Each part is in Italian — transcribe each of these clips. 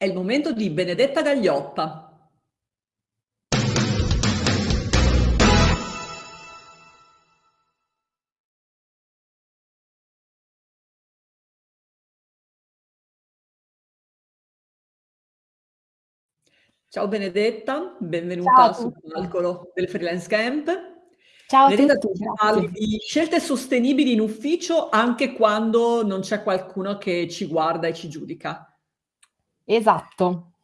È il momento di Benedetta Gaglioppa. Ciao Benedetta, benvenuta sul palco del Freelance Camp. Ciao Benedetta, tu parli di scelte sostenibili in ufficio anche quando non c'è qualcuno che ci guarda e ci giudica. Esatto.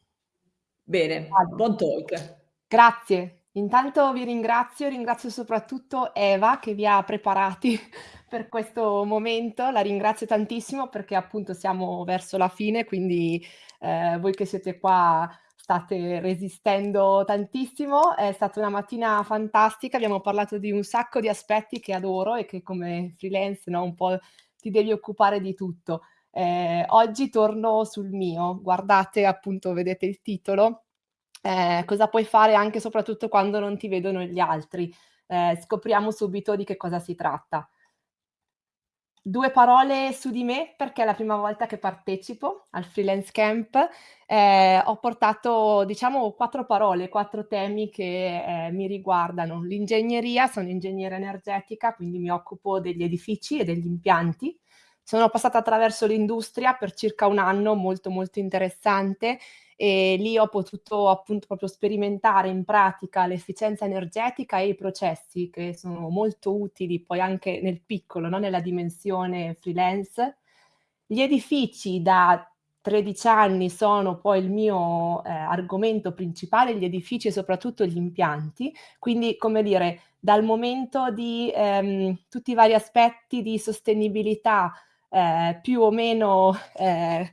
Bene, Vado. buon talk. Grazie. Intanto vi ringrazio, ringrazio soprattutto Eva che vi ha preparati per questo momento. La ringrazio tantissimo perché appunto siamo verso la fine, quindi eh, voi che siete qua state resistendo tantissimo. È stata una mattina fantastica, abbiamo parlato di un sacco di aspetti che adoro e che come freelance no, un po' ti devi occupare di tutto. Eh, oggi torno sul mio, guardate appunto, vedete il titolo, eh, cosa puoi fare anche soprattutto quando non ti vedono gli altri. Eh, scopriamo subito di che cosa si tratta. Due parole su di me, perché è la prima volta che partecipo al Freelance Camp. Eh, ho portato, diciamo, quattro parole, quattro temi che eh, mi riguardano. L'ingegneria, sono ingegnere energetica, quindi mi occupo degli edifici e degli impianti. Sono passata attraverso l'industria per circa un anno, molto molto interessante, e lì ho potuto appunto proprio sperimentare in pratica l'efficienza energetica e i processi che sono molto utili poi anche nel piccolo, no? nella dimensione freelance. Gli edifici da 13 anni sono poi il mio eh, argomento principale, gli edifici e soprattutto gli impianti, quindi come dire, dal momento di ehm, tutti i vari aspetti di sostenibilità eh, più o meno eh,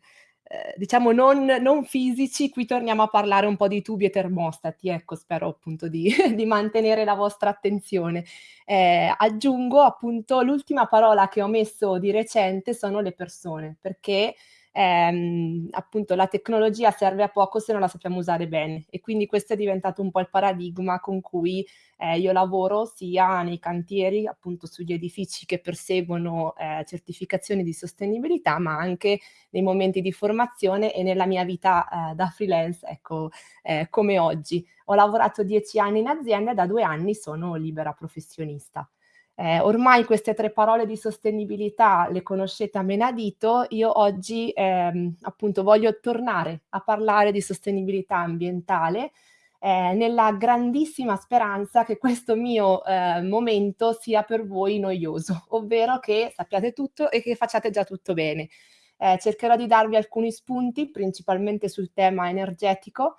eh, diciamo non, non, fisici, qui torniamo a parlare un po' di tubi e termostati, ecco, spero appunto di, di mantenere la vostra attenzione. Eh, aggiungo appunto l'ultima parola che ho messo di recente sono le persone, perché ehm, appunto la tecnologia serve a poco se non la sappiamo usare bene e quindi questo è diventato un po' il paradigma con cui eh, io lavoro sia nei cantieri, appunto sugli edifici che perseguono eh, certificazioni di sostenibilità, ma anche nei momenti di formazione e nella mia vita eh, da freelance, ecco, eh, come oggi. Ho lavorato dieci anni in azienda e da due anni sono libera professionista. Eh, ormai queste tre parole di sostenibilità le conoscete a menadito, io oggi ehm, appunto voglio tornare a parlare di sostenibilità ambientale eh, nella grandissima speranza che questo mio eh, momento sia per voi noioso, ovvero che sappiate tutto e che facciate già tutto bene. Eh, cercherò di darvi alcuni spunti, principalmente sul tema energetico,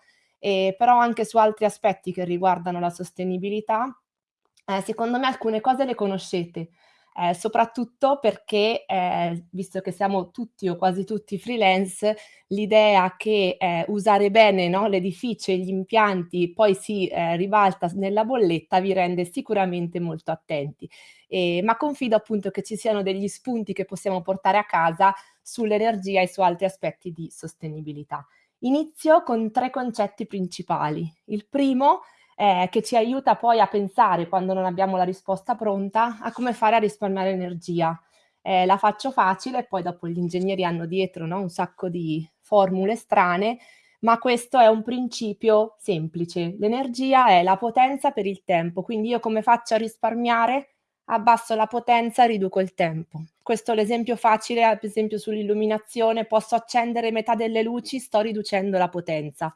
però anche su altri aspetti che riguardano la sostenibilità eh, secondo me alcune cose le conoscete, eh, soprattutto perché, eh, visto che siamo tutti o quasi tutti freelance, l'idea che eh, usare bene no, l'edificio e gli impianti poi si eh, ribalta nella bolletta vi rende sicuramente molto attenti. E, ma confido appunto che ci siano degli spunti che possiamo portare a casa sull'energia e su altri aspetti di sostenibilità. Inizio con tre concetti principali. Il primo eh, che ci aiuta poi a pensare, quando non abbiamo la risposta pronta, a come fare a risparmiare energia. Eh, la faccio facile, poi dopo gli ingegneri hanno dietro no, un sacco di formule strane, ma questo è un principio semplice. L'energia è la potenza per il tempo, quindi io come faccio a risparmiare? Abbasso la potenza, riduco il tempo. Questo è l'esempio facile, ad esempio sull'illuminazione, posso accendere metà delle luci, sto riducendo la potenza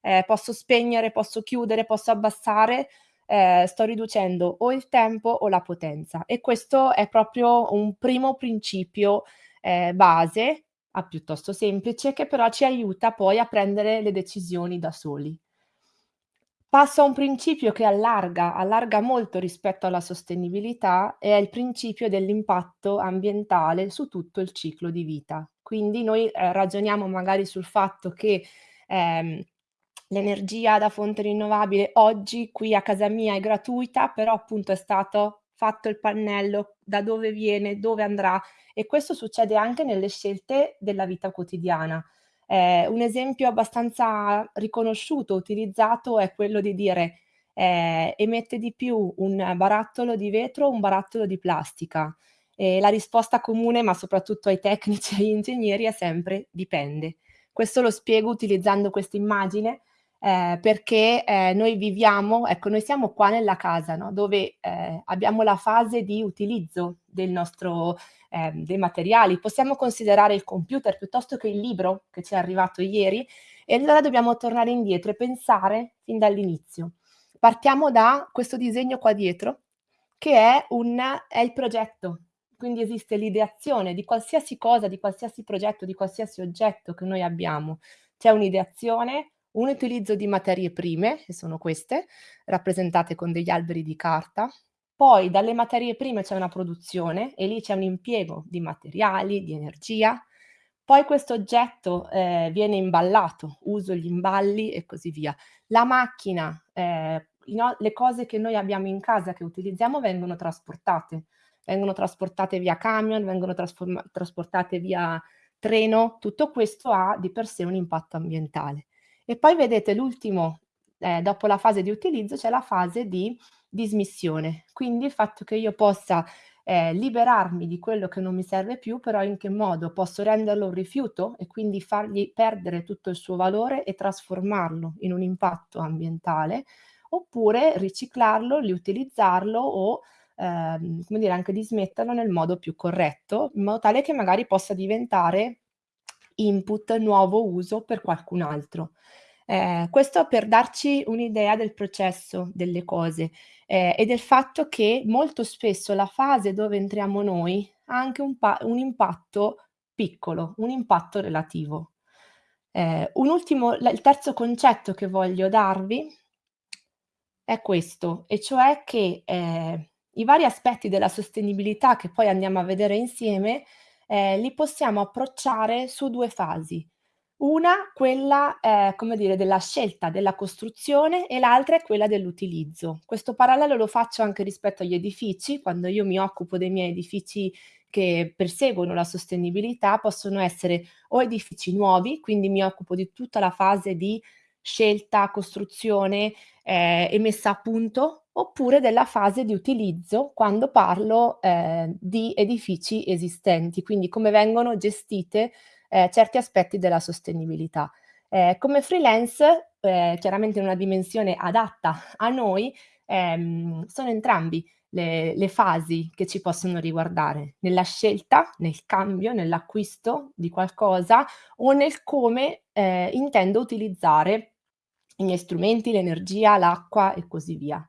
eh, posso spegnere, posso chiudere, posso abbassare, eh, sto riducendo o il tempo o la potenza. E questo è proprio un primo principio eh, base, a piuttosto semplice, che però ci aiuta poi a prendere le decisioni da soli. Passo a un principio che allarga, allarga molto rispetto alla sostenibilità, è il principio dell'impatto ambientale su tutto il ciclo di vita. Quindi noi eh, ragioniamo magari sul fatto che ehm, l'energia da fonte rinnovabile oggi qui a casa mia è gratuita, però appunto è stato fatto il pannello, da dove viene, dove andrà e questo succede anche nelle scelte della vita quotidiana. Eh, un esempio abbastanza riconosciuto, utilizzato è quello di dire eh, emette di più un barattolo di vetro o un barattolo di plastica. E la risposta comune, ma soprattutto ai tecnici e agli ingegneri, è sempre dipende. Questo lo spiego utilizzando questa immagine eh, perché eh, noi viviamo, ecco, noi siamo qua nella casa, no? dove eh, abbiamo la fase di utilizzo del nostro, eh, dei materiali. Possiamo considerare il computer piuttosto che il libro che ci è arrivato ieri e allora dobbiamo tornare indietro e pensare fin dall'inizio. Partiamo da questo disegno qua dietro, che è, un, è il progetto. Quindi esiste l'ideazione di qualsiasi cosa, di qualsiasi progetto, di qualsiasi oggetto che noi abbiamo. C'è un'ideazione, un utilizzo di materie prime, che sono queste, rappresentate con degli alberi di carta, poi dalle materie prime c'è una produzione e lì c'è un impiego di materiali, di energia, poi questo oggetto eh, viene imballato, uso gli imballi e così via. La macchina, eh, no, le cose che noi abbiamo in casa, che utilizziamo, vengono trasportate. Vengono trasportate via camion, vengono trasportate via treno, tutto questo ha di per sé un impatto ambientale. E poi vedete l'ultimo, eh, dopo la fase di utilizzo, c'è la fase di dismissione. Quindi il fatto che io possa eh, liberarmi di quello che non mi serve più, però in che modo posso renderlo un rifiuto e quindi fargli perdere tutto il suo valore e trasformarlo in un impatto ambientale, oppure riciclarlo, riutilizzarlo o ehm, come dire, anche dismetterlo nel modo più corretto, in modo tale che magari possa diventare input, nuovo uso per qualcun altro. Eh, questo per darci un'idea del processo delle cose eh, e del fatto che molto spesso la fase dove entriamo noi ha anche un, un impatto piccolo, un impatto relativo. Eh, un ultimo, il terzo concetto che voglio darvi è questo, e cioè che eh, i vari aspetti della sostenibilità che poi andiamo a vedere insieme eh, li possiamo approcciare su due fasi. Una, quella, eh, come dire, della scelta della costruzione e l'altra è quella dell'utilizzo. Questo parallelo lo faccio anche rispetto agli edifici, quando io mi occupo dei miei edifici che perseguono la sostenibilità, possono essere o edifici nuovi, quindi mi occupo di tutta la fase di scelta, costruzione eh, e messa a punto oppure della fase di utilizzo quando parlo eh, di edifici esistenti, quindi come vengono gestite eh, certi aspetti della sostenibilità. Eh, come freelance, eh, chiaramente in una dimensione adatta a noi, ehm, sono entrambi le, le, fasi che ci possono riguardare, nella scelta, nel cambio, nell'acquisto di qualcosa o nel come eh, intendo utilizzare i miei strumenti, l'energia, l'acqua e così via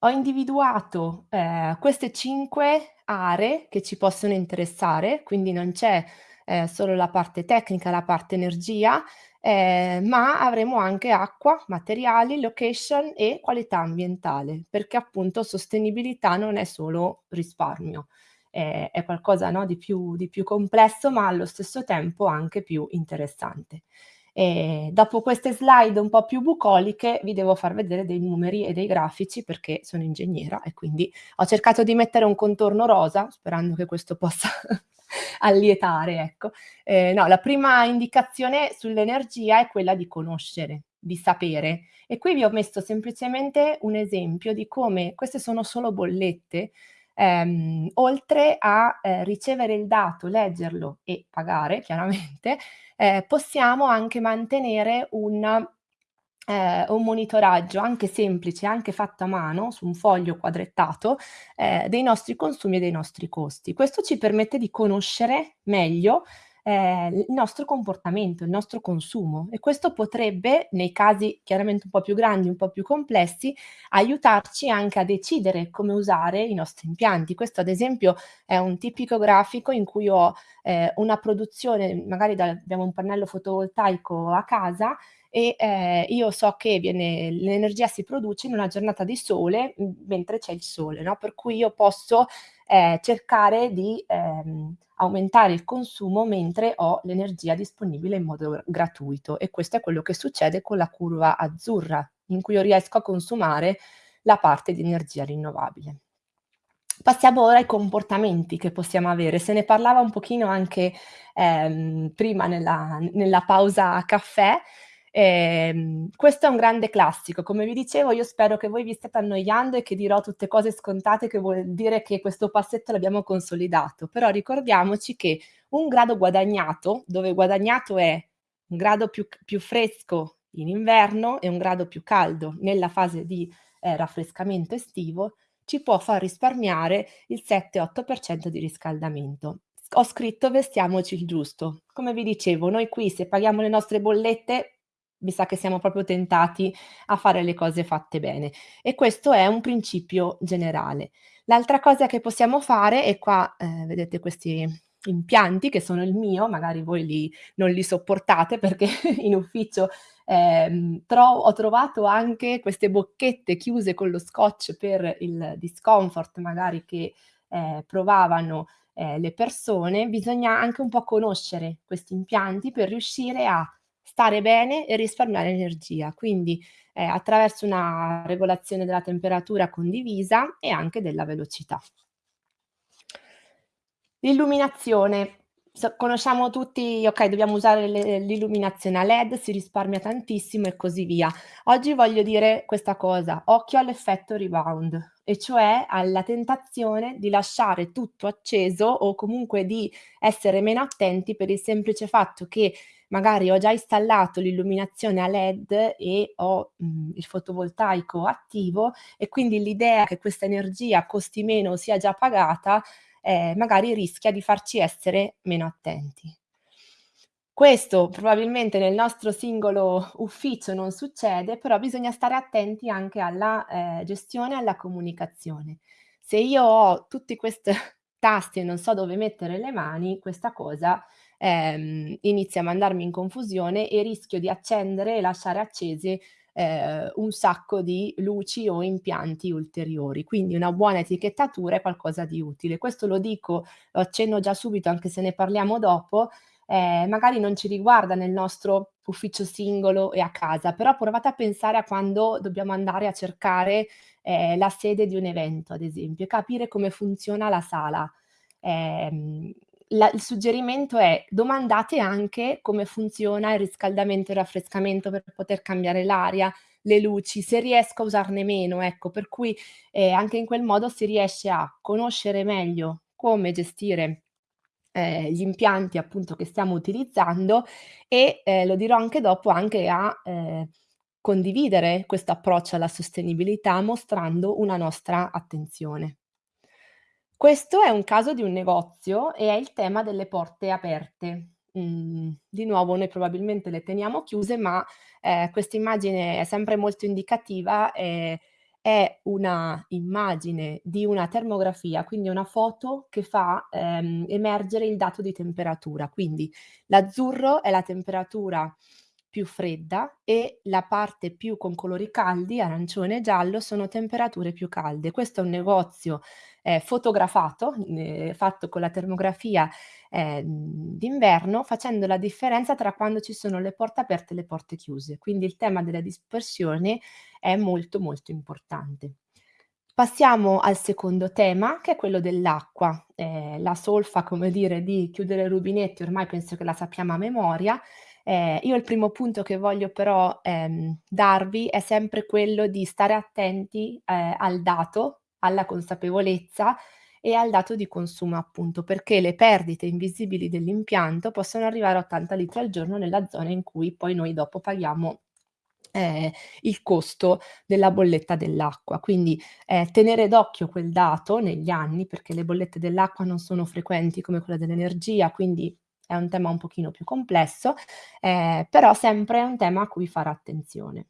ho individuato eh, queste cinque aree che ci possono interessare, quindi non c'è eh, solo la parte tecnica, la parte energia, eh, ma avremo anche acqua, materiali, location e qualità ambientale, perché appunto sostenibilità non è solo risparmio, è qualcosa no, di, più, di più complesso, ma allo stesso tempo anche più interessante. E dopo queste slide un po' più bucoliche vi devo far vedere dei numeri e dei grafici perché sono ingegnera e quindi ho cercato di mettere un contorno rosa sperando che questo possa allietare. Ecco. Eh, no, la prima indicazione sull'energia è quella di conoscere, di sapere e qui vi ho messo semplicemente un esempio di come queste sono solo bollette ehm, oltre a eh, ricevere il dato, leggerlo e pagare chiaramente, eh, possiamo anche mantenere un, eh, un, monitoraggio anche semplice, anche fatto a mano su un foglio quadrettato eh, dei nostri consumi e dei nostri costi. Questo ci permette di conoscere meglio eh, il nostro comportamento, il nostro consumo e questo potrebbe, nei casi chiaramente un po' più grandi, un po' più complessi, aiutarci anche a decidere come usare i nostri impianti. Questo ad esempio è un tipico grafico in cui ho eh, una produzione, magari da, abbiamo un pannello fotovoltaico a casa e eh, io so che l'energia si produce in una giornata di sole mentre c'è il sole, no? per cui io posso eh, cercare di ehm, aumentare il consumo mentre ho l'energia disponibile in modo gratuito e questo è quello che succede con la curva azzurra in cui io riesco a consumare la parte di energia rinnovabile. Passiamo ora ai comportamenti che possiamo avere. Se ne parlava un pochino anche ehm, prima nella, nella pausa caffè, eh, questo è un grande classico, come vi dicevo io spero che voi vi stiate annoiando e che dirò tutte cose scontate che vuol dire che questo passetto l'abbiamo consolidato, però ricordiamoci che un grado guadagnato, dove guadagnato è un grado più, più fresco in inverno e un grado più caldo nella fase di eh, raffrescamento estivo ci può far risparmiare il 7-8% di riscaldamento. Ho scritto vestiamoci il giusto. Come vi dicevo, noi qui se paghiamo le nostre bollette mi sa che siamo proprio tentati a fare le cose fatte bene e questo è un principio generale. L'altra cosa che possiamo fare, e qua eh, vedete questi impianti che sono il mio, magari voi li, non li sopportate perché in ufficio eh, tro ho trovato anche queste bocchette chiuse con lo scotch per il discomfort magari che eh, provavano eh, le persone, bisogna anche un po' conoscere questi impianti per riuscire a stare bene e risparmiare energia. Quindi eh, attraverso una regolazione della temperatura condivisa e anche della velocità. L'illuminazione. So, conosciamo tutti, ok, dobbiamo usare l'illuminazione a LED, si risparmia tantissimo e così via. Oggi voglio dire questa cosa, occhio all'effetto rebound, e cioè alla tentazione di lasciare tutto acceso o comunque di essere meno attenti per il semplice fatto che magari ho già installato l'illuminazione a LED e ho mh, mhmm, il fotovoltaico attivo e quindi l'idea che questa energia costi meno sia già pagata eh, magari rischia di farci essere meno attenti. Questo probabilmente nel nostro singolo ufficio non succede, però bisogna stare attenti anche alla eh, gestione e alla comunicazione. Se io ho tutti questi tasti e non so dove mettere le mani, questa cosa ehm, inizia a mandarmi in confusione e rischio di accendere e lasciare accese eh, un sacco di luci o impianti ulteriori. Quindi una buona etichettatura è qualcosa di utile. Questo lo dico, lo accenno già subito, anche se ne parliamo dopo, eh, magari non ci riguarda nel nostro ufficio singolo e a casa, però provate a pensare a quando dobbiamo andare a cercare eh, la sede di un evento, ad esempio, e capire come funziona la sala. Eh, la, il suggerimento è domandate anche come funziona il riscaldamento e il raffrescamento per poter cambiare l'aria, le luci, se riesco a usarne meno, ecco, per cui eh, anche in quel modo si riesce a conoscere meglio come gestire eh, gli impianti appunto che stiamo utilizzando e eh, lo dirò anche dopo anche a eh, condividere questo approccio alla sostenibilità mostrando una nostra attenzione. Questo è un caso di un negozio e è il tema delle porte aperte. Mhmm, di nuovo noi probabilmente le teniamo chiuse, ma, ehm, questa immagine è sempre molto indicativa, ehm, è una immagine di una termografia, quindi una foto che fa, ehm, emergere il dato di temperatura. Quindi l'azzurro è la temperatura più fredda e la parte più con colori caldi, arancione e giallo, sono temperature più calde. Questo è un negozio eh, fotografato, eh, fatto con la termografia eh, d'inverno, facendo la differenza tra quando ci sono le porte aperte e le porte chiuse. Quindi il tema della dispersione è molto molto importante. Passiamo al secondo tema, che è quello dell'acqua. Eh, la solfa, come dire, di chiudere i rubinetti, ormai penso che la sappiamo a memoria, eh, io il primo punto che voglio però ehm, darvi è sempre quello di stare attenti eh, al dato, alla consapevolezza e al dato di consumo appunto, perché le perdite invisibili dell'impianto possono arrivare a 80 litri al giorno nella zona in cui poi noi dopo paghiamo eh, il costo della bolletta dell'acqua. Quindi eh, tenere d'occhio quel dato negli anni, perché le bollette dell'acqua non sono frequenti come quella dell'energia, quindi è un tema un pochino più complesso, eh, però sempre è un tema a cui fare attenzione.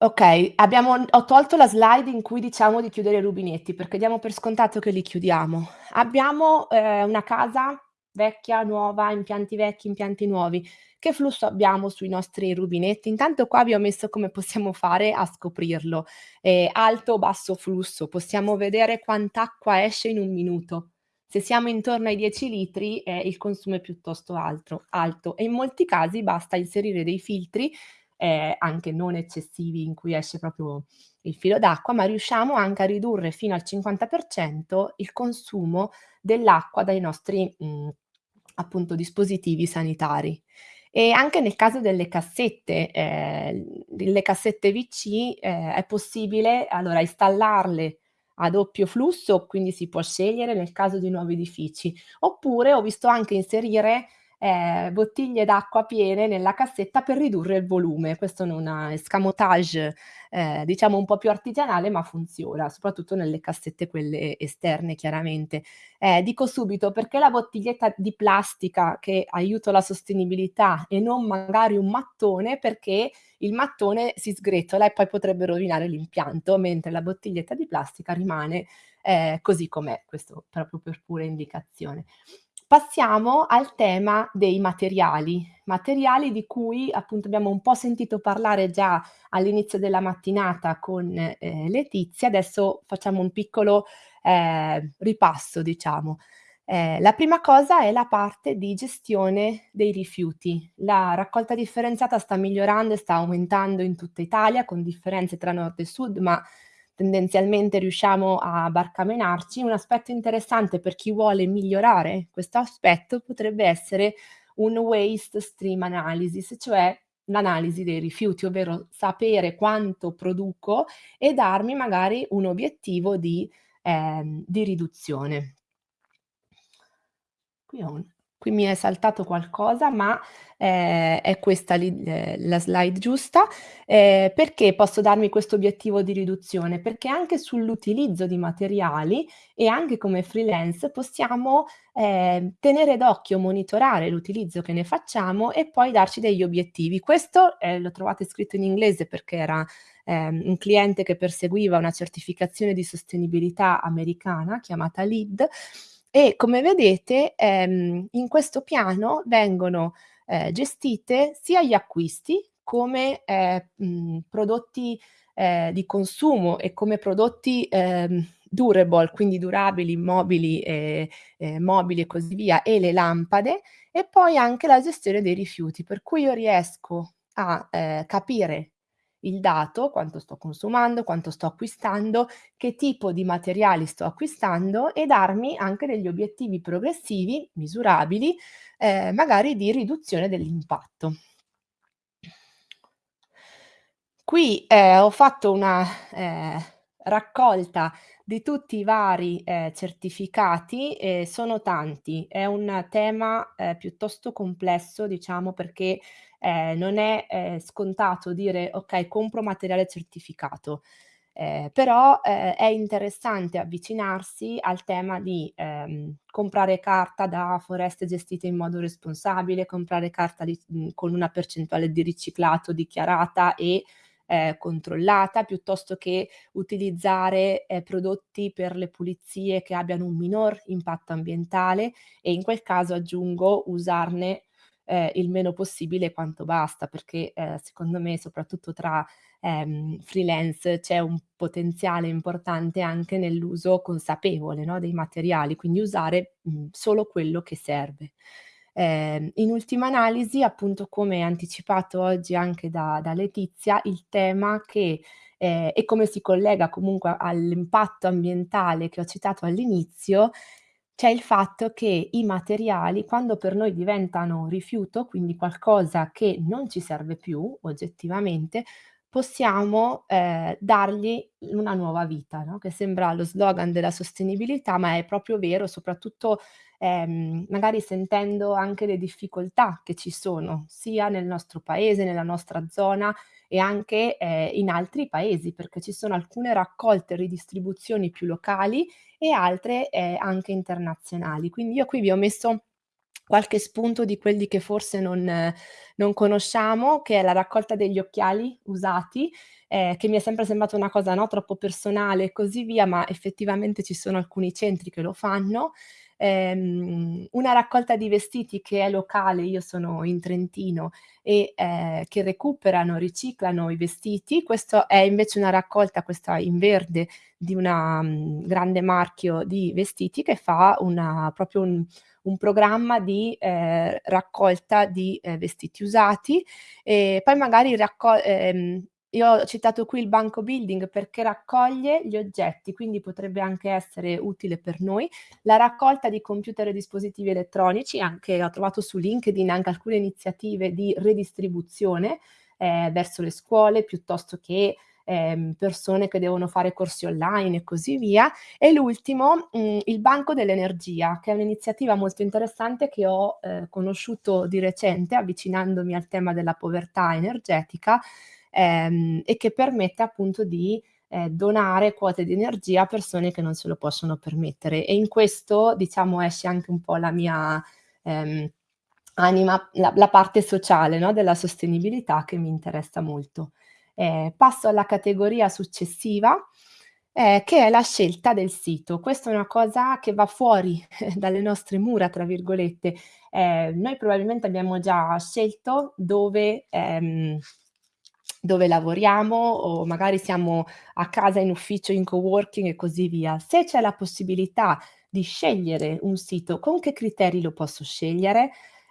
Ok, abbiamo, ho tolto la slide in cui diciamo di chiudere i rubinetti perché diamo per scontato che li chiudiamo. Abbiamo eh, una casa vecchia, nuova, impianti vecchi, impianti nuovi. Che flusso abbiamo sui nostri rubinetti? Intanto qua vi ho messo come possiamo fare a scoprirlo. Eh, alto o basso flusso, possiamo vedere quanta acqua esce in un minuto. Se siamo intorno ai 10 litri eh, il consumo è piuttosto alto, alto e in molti casi basta inserire dei filtri eh, anche non eccessivi in cui esce proprio il filo d'acqua, ma riusciamo anche a ridurre fino al 50% il consumo dell'acqua dai nostri mh, mhmm, appunto dispositivi sanitari. E anche nel caso delle cassette, eh, le cassette VC eh, è possibile allora installarle a doppio flusso, quindi si può scegliere nel caso di nuovi edifici. Oppure ho visto anche inserire eh, bottiglie d'acqua piene nella cassetta per ridurre il volume. Questo è un escamotage eh, diciamo un po' più artigianale ma funziona, soprattutto nelle cassette quelle esterne chiaramente. Eh, dico subito perché la bottiglietta di plastica che aiuta la sostenibilità e non magari un mattone perché il mattone si sgretola e poi potrebbe rovinare l'impianto, mentre la bottiglietta di plastica rimane eh, così com'è, questo proprio per pura indicazione. Passiamo al tema dei materiali, materiali di cui appunto abbiamo un po' sentito parlare già all'inizio della mattinata con eh, Letizia, adesso facciamo un piccolo eh, ripasso diciamo. Eh, la prima cosa è la parte di gestione dei rifiuti. La raccolta differenziata sta migliorando e sta aumentando in tutta Italia con differenze tra nord e sud, ma tendenzialmente riusciamo a barcamenarci. Un aspetto interessante per chi vuole migliorare questo aspetto potrebbe essere un waste stream analysis, cioè l'analisi dei rifiuti, ovvero sapere quanto produco e darmi magari un obiettivo di, eh, di riduzione. Qui ho un Qui mi è saltato qualcosa, ma eh, è questa eh, la slide giusta. Eh, perché posso darmi questo obiettivo di riduzione? Perché anche sull'utilizzo di materiali e anche come freelance possiamo eh, tenere d'occhio, monitorare l'utilizzo che ne facciamo e poi darci degli obiettivi. Questo eh, lo trovate scritto in inglese perché era ehm, un cliente che perseguiva una certificazione di sostenibilità americana chiamata LEED e come vedete ehm, in questo piano vengono eh, gestite sia gli acquisti come eh, mh, prodotti eh, di consumo e come prodotti ehm, durable, quindi durabili, mobili, eh, eh, mobili e così via, e le lampade, e poi anche la gestione dei rifiuti, per cui io riesco a eh, capire il dato, quanto sto consumando, quanto sto acquistando, che tipo di materiali sto acquistando e darmi anche degli obiettivi progressivi, misurabili, eh, magari di riduzione dell'impatto. Qui eh, ho fatto una eh, raccolta di tutti i vari eh, certificati, eh, sono tanti, è un tema eh, piuttosto complesso, diciamo, perché eh, non è eh, scontato dire ok, compro materiale certificato. Eh, però è interessante avvicinarsi al tema di ehm, comprare carta da foreste gestite in modo responsabile, comprare carta di, con una percentuale di riciclato dichiarata e eh, controllata, piuttosto che utilizzare eh, prodotti per le pulizie che abbiano un minor impatto ambientale e in quel caso aggiungo usarne eh, il meno possibile quanto basta, perché eh, secondo me soprattutto tra ehm, freelance c'è un potenziale importante anche nell'uso consapevole no, dei materiali, quindi usare mh, solo quello che serve. Eh, in ultima analisi, appunto come anticipato oggi anche da, da Letizia, il tema che eh, e come si collega comunque all'impatto ambientale che ho citato all'inizio, c'è il fatto che i materiali, quando per noi diventano rifiuto, quindi qualcosa che non ci serve più oggettivamente, possiamo eh, dargli una nuova vita, no? che sembra lo slogan della sostenibilità, ma è proprio vero, soprattutto ehm, magari sentendo anche le difficoltà che ci sono, sia nel nostro paese, nella nostra zona e anche eh, in altri paesi, perché ci sono alcune raccolte e ridistribuzioni più locali e altre eh, anche internazionali. Quindi io qui vi ho messo qualche spunto di quelli che forse non, non conosciamo, che è la raccolta degli occhiali usati, eh, che mi è sempre sembrata una cosa no, troppo personale e così via, ma effettivamente ci sono alcuni centri che lo fanno ehm, una raccolta di vestiti che è locale, io sono in Trentino, e eh, che recuperano, riciclano i vestiti. Questo è invece una raccolta, questa in verde, di un um, grande marchio di vestiti che fa una, proprio un, un programma di eh, raccolta di eh, vestiti usati e poi magari ehm, io ho citato qui il banco building perché raccoglie gli oggetti, quindi potrebbe anche essere utile per noi. La raccolta di computer e dispositivi elettronici, anche ho trovato su LinkedIn anche alcune iniziative di redistribuzione eh, verso le scuole piuttosto che ehm, persone che devono fare corsi online e così via. E l'ultimo, mhmm, il Banco dell'Energia, che è un'iniziativa molto interessante che ho, ehm, conosciuto di recente avvicinandomi al tema della povertà energetica, ehm, e che permette appunto di, ehm, donare quote di energia a persone che non se lo possono permettere. E in questo, diciamo, esce anche un po' la mia, ehm, anima, la la parte sociale, no, della sostenibilità che mi interessa molto. Ehm, passo alla categoria successiva, ehm, che è la scelta del sito. Questa è una cosa che va fuori dalle nostre "mura", tra virgolette. Ehm, noi probabilmente abbiamo già scelto dove ehm, dove lavoriamo o magari siamo a casa, in ufficio, in coworking e così via. Se c'è la possibilità di scegliere un sito, con che criteri lo posso scegliere?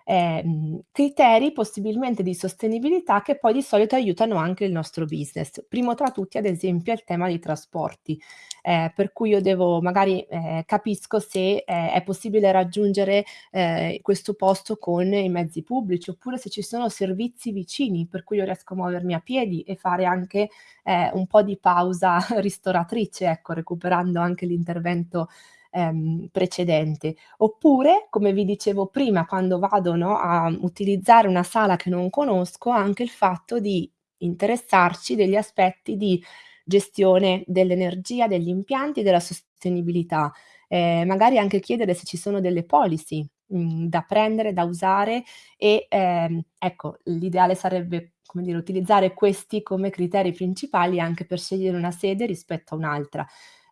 Ehm, criteri possibilmente di sostenibilità che poi di solito aiutano anche il nostro business. Primo tra tutti, ad esempio, è il tema dei trasporti, ehm, per cui io devo magari, ehm, capisco se, ehm, è possibile raggiungere, ehm, questo posto con i mezzi pubblici, oppure se ci sono servizi vicini, per cui io riesco a muovermi a piedi e fare anche, ehm, un po' di pausa ristoratrice, ecco, recuperando anche l'intervento ehm, precedente. Oppure, come vi dicevo prima, quando vado, no, a utilizzare una sala che non conosco, anche il fatto di interessarci degli aspetti di gestione dell'energia, degli impianti, della sostenibilità. Ehm, magari anche chiedere se ci sono delle policy, mhmm, da prendere, da usare e, ehm, ecco, l'ideale sarebbe, come dire, utilizzare questi come criteri principali anche per scegliere una sede rispetto a un'altra.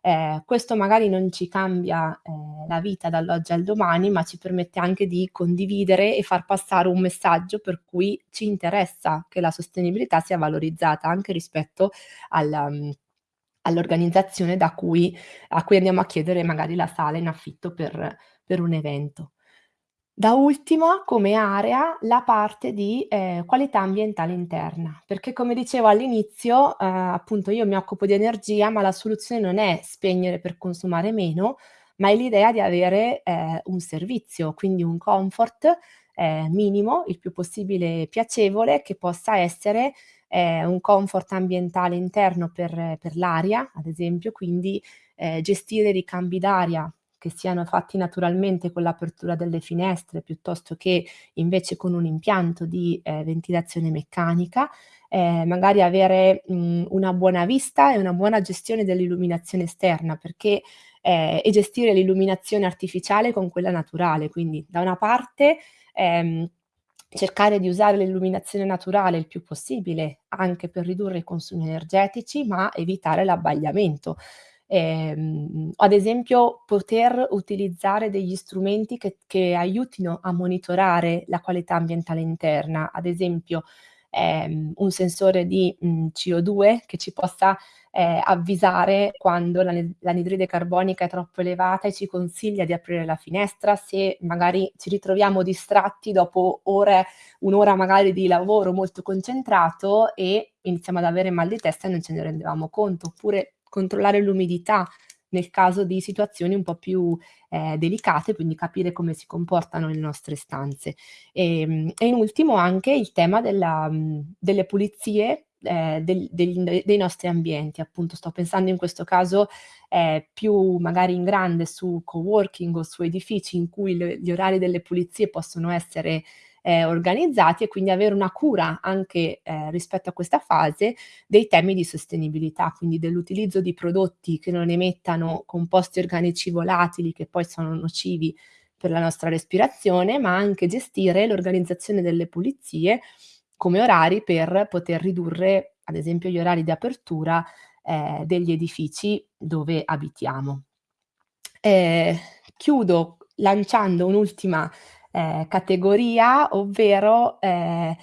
Ehm, questo magari non ci cambia, ehm, la vita dall'oggi al domani, ma ci permette anche di condividere e far passare un messaggio per cui ci interessa che la sostenibilità sia valorizzata anche rispetto alla mhmm, all'organizzazione da cui a cui andiamo a chiedere magari la sala in affitto per per un evento. Da ultima, come area, la parte di, ehm, qualità ambientale interna, perché come dicevo all'inizio, uhm, appunto io mi occupo di energia, ma la soluzione non è spegnere per consumare meno, ma è l'idea di avere, ehm, un servizio, quindi un comfort, ehm, minimo, il più possibile piacevole, che possa essere, ehm, un comfort ambientale interno per per l'aria, ad esempio, quindi, ehm, gestire i ricambi d'aria che siano fatti naturalmente con l'apertura delle finestre, piuttosto che invece con un impianto di, ehm, ventilazione meccanica, ehm, magari avere, mhmm, una buona vista e una buona gestione dell'illuminazione esterna, perché ehm, e gestire l'illuminazione artificiale con quella naturale. Quindi da una parte, ehm, cercare di usare l'illuminazione naturale il più possibile, anche per ridurre i consumi energetici, ma evitare l'abbagliamento. Ehm, ad esempio poter utilizzare degli strumenti che che aiutino a monitorare la qualità ambientale interna, ad esempio, ehm, un sensore di, mhmm, CO2 che ci possa, ehm, avvisare quando l'anidride carbonica è troppo elevata e ci consiglia di aprire la finestra, se magari ci ritroviamo distratti dopo ore 1 ora magari di lavoro molto concentrato e iniziamo ad avere mal di testa e non ce ne rendevamo conto, oppure controllare l'umidità nel caso di situazioni un po' più, ehm, delicate, quindi capire come si comportano le nostre stanze. Ehm, e in ultimo anche il tema della mhmm, delle pulizie, ehm, del del dei nostri ambienti. Appunto sto pensando in questo caso, ehm, più magari in grande su coworking o su edifici in cui le gli orari delle pulizie possono essere ehm, organizzati e quindi avere una cura anche, ehm, rispetto a questa fase dei temi di sostenibilità, quindi dell'utilizzo di prodotti che non emettano composti organici volatili che poi sono nocivi per la nostra respirazione, ma anche gestire l'organizzazione delle pulizie come orari per poter ridurre, ad esempio, gli orari di apertura, ehm, degli edifici dove abitiamo. Ehm, chiudo lanciando un'ultima ehm, categoria, ovvero, ehm,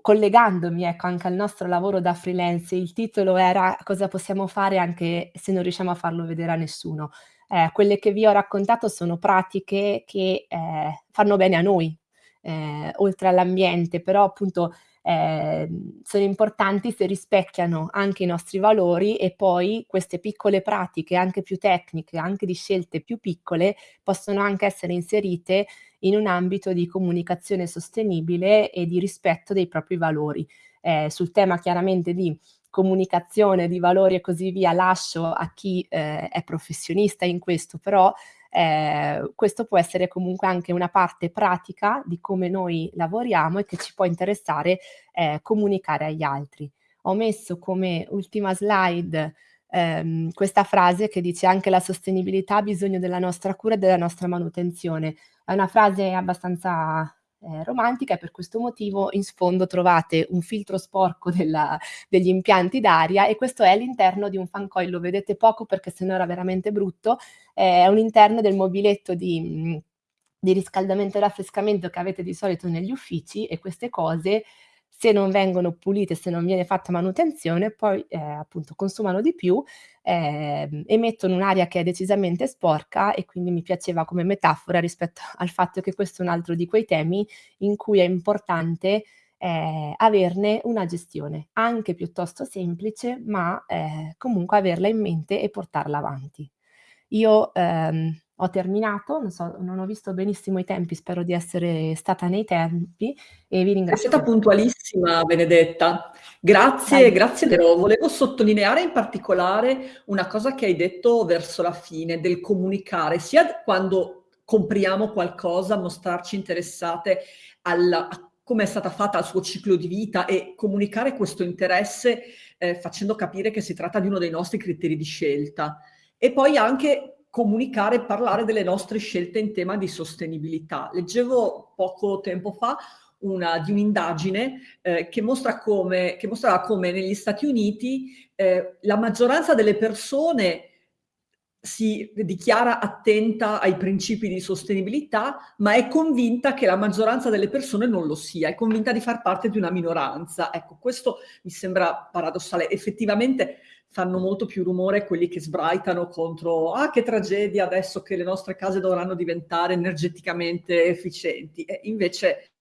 collegandomi, ecco, anche al nostro lavoro da freelance, il titolo era: "Cosa possiamo fare anche se non riusciamo a farlo vedere a nessuno?" Ehm, quelle che vi ho raccontato sono pratiche che, ehm, fanno bene a noi, ehm, oltre all'ambiente, però appunto ehm, sono importanti se rispecchiano anche i nostri valori e poi queste piccole pratiche, anche più tecniche, anche di scelte più piccole, possono anche essere inserite in un ambito di comunicazione sostenibile e di rispetto dei propri valori. Ehm, sul tema chiaramente di comunicazione di valori e così via lascio a chi eh, è professionista in questo, però eh, questo può essere comunque anche una parte pratica di come noi lavoriamo e che ci può interessare eh, comunicare agli altri. Ho messo come ultima slide ehm, questa frase che dice anche la sostenibilità ha bisogno della nostra cura e della nostra manutenzione. È una frase abbastanza eh, romantica e per questo motivo in sfondo trovate un filtro sporco della, degli impianti d'aria e questo è all'interno di un fan coil, lo vedete poco perché sennò era veramente brutto, eh, è un interno del mobiletto di, di riscaldamento e raffrescamento che avete di solito negli uffici e queste cose se non vengono pulite, se non viene fatta manutenzione, poi eh, appunto consumano di più, eh, emettono un'aria che è decisamente sporca e quindi mi piaceva come metafora rispetto al fatto che questo è un altro di quei temi in cui è importante eh, averne una gestione, anche piuttosto semplice, ma eh, comunque averla in mente e portarla avanti. Io ehm, ho terminato, non, so, non ho visto benissimo i tempi, spero di essere stata nei tempi e vi ringrazio. È stata puntualissima Benedetta, grazie, Dai. grazie però volevo sottolineare in particolare una cosa che hai detto verso la fine del comunicare, sia quando compriamo qualcosa, mostrarci interessate alla, a come è stata fatta al suo ciclo di vita e comunicare questo interesse eh, facendo capire che si tratta di uno dei nostri criteri di scelta. E poi anche comunicare e parlare delle nostre scelte in tema di sostenibilità. Leggevo poco tempo fa una, di un'indagine eh, che, mostra che mostrava come negli Stati Uniti eh, la maggioranza delle persone si dichiara attenta ai principi di sostenibilità, ma è convinta che la maggioranza delle persone non lo sia, è convinta di far parte di una minoranza. Ecco, questo mi sembra paradossale. Effettivamente fanno molto più rumore quelli che sbraitano contro ah che tragedia adesso che le nostre case dovranno diventare energeticamente efficienti e invece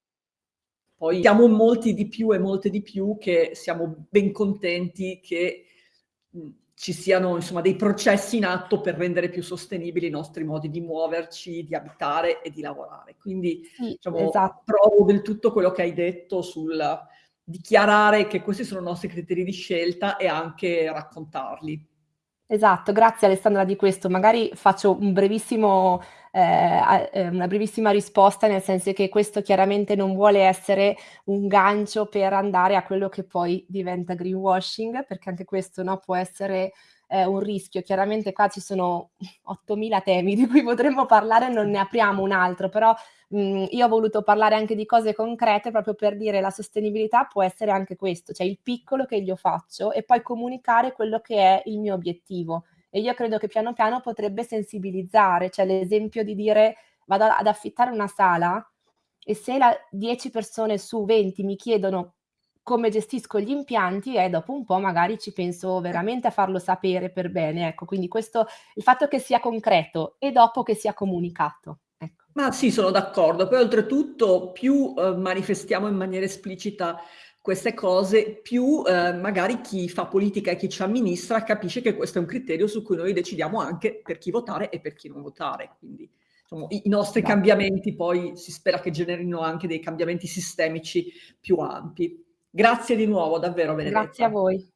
poi siamo molti di più e molte di più che siamo ben contenti che ci siano insomma dei processi in atto per rendere più sostenibili i nostri modi di muoverci, di abitare e di lavorare. Quindi sì, diciamo, esatto. provo del tutto quello che hai detto sul dichiarare che questi sono i nostri criteri di scelta e anche raccontarli. Esatto, grazie Alessandra di questo. Magari faccio un brevissimo, eh, eh, una brevissima risposta, nel senso che questo chiaramente non vuole essere un gancio per andare a quello che poi diventa greenwashing, perché anche questo no, può essere eh, un rischio. Chiaramente qua ci sono 8.000 temi di cui potremmo parlare, non ne apriamo un altro, però mh, io ho voluto parlare anche di cose concrete proprio per dire la sostenibilità può essere anche questo, cioè il piccolo che io faccio e poi comunicare quello che è il mio obiettivo. E io credo che piano piano potrebbe sensibilizzare, cioè l'esempio di dire vado ad affittare una sala e se la 10 persone su 20 mi chiedono come gestisco gli impianti e dopo un po' magari ci penso veramente a farlo sapere per bene, ecco, quindi questo, il fatto che sia concreto e dopo che sia comunicato. Ecco. Ma sì, sono d'accordo, poi oltretutto più eh, manifestiamo in maniera esplicita queste cose, più eh, magari chi fa politica e chi ci amministra capisce che questo è un criterio su cui noi decidiamo anche per chi votare e per chi non votare, quindi insomma, i, i nostri Grazie. cambiamenti poi si spera che generino anche dei cambiamenti sistemici più ampi. Grazie di nuovo, davvero Benedetta. Grazie a voi.